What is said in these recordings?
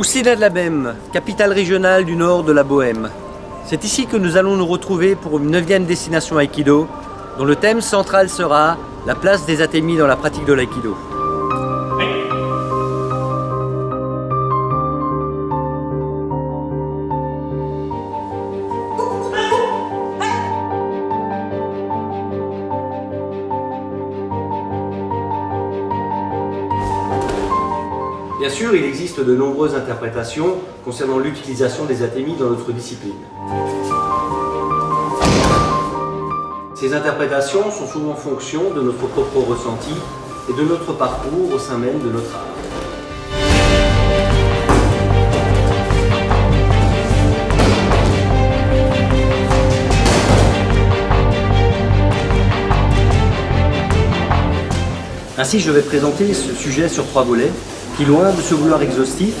Messina-de-la-Bème, capitale régionale du nord de la Bohème. C'est ici que nous allons nous retrouver pour une neuvième destination Aikido, dont le thème central sera la place des atémis dans la pratique de l'Aikido. Bien sûr, il existe de nombreuses interprétations concernant l'utilisation des atémis dans notre discipline. Ces interprétations sont souvent en fonction de notre propre ressenti et de notre parcours au sein même de notre art. Ainsi, je vais présenter ce sujet sur trois volets qui, loin de se vouloir exhaustif,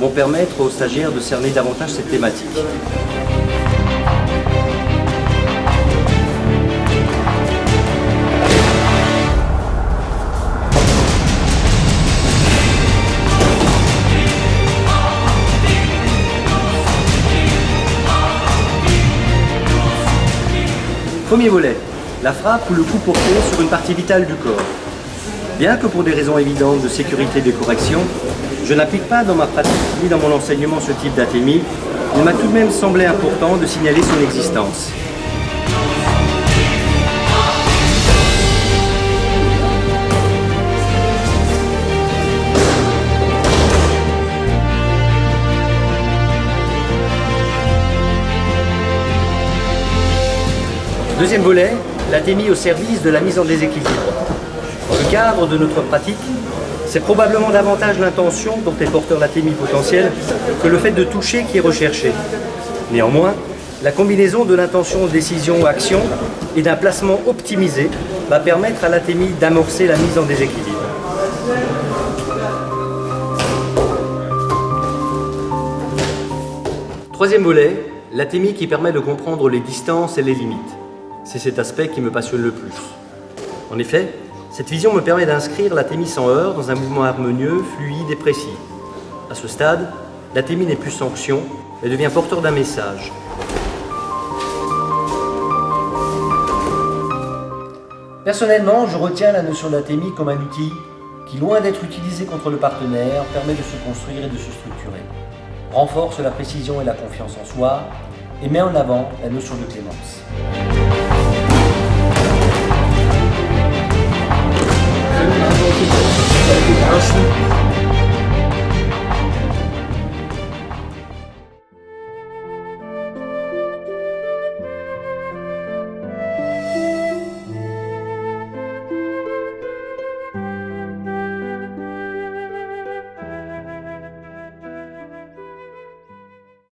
vont permettre aux stagiaires de cerner davantage cette thématique. Premier volet, la frappe ou le coup porté sur une partie vitale du corps. Bien que pour des raisons évidentes de sécurité et de correction, je n'applique pas dans ma pratique ni dans mon enseignement ce type d'atémie, il m'a tout de même semblé important de signaler son existence. Deuxième volet, l'atémie au service de la mise en déséquilibre. Le cadre de notre pratique, c'est probablement davantage l'intention dont est porteur l'atémie potentielle que le fait de toucher qui est recherché. Néanmoins, la combinaison de l'intention décision-action et d'un placement optimisé va permettre à l'atémie d'amorcer la mise en déséquilibre. Troisième volet, l'atémie qui permet de comprendre les distances et les limites. C'est cet aspect qui me passionne le plus. En effet, cette vision me permet d'inscrire l'atémie sans heurts dans un mouvement harmonieux, fluide et précis. À ce stade, l'atémie n'est plus sanction, elle devient porteur d'un message. Personnellement, je retiens la notion d'atémie comme un outil qui, loin d'être utilisé contre le partenaire, permet de se construire et de se structurer, renforce la précision et la confiance en soi, et met en avant la notion de clémence. Obrigado.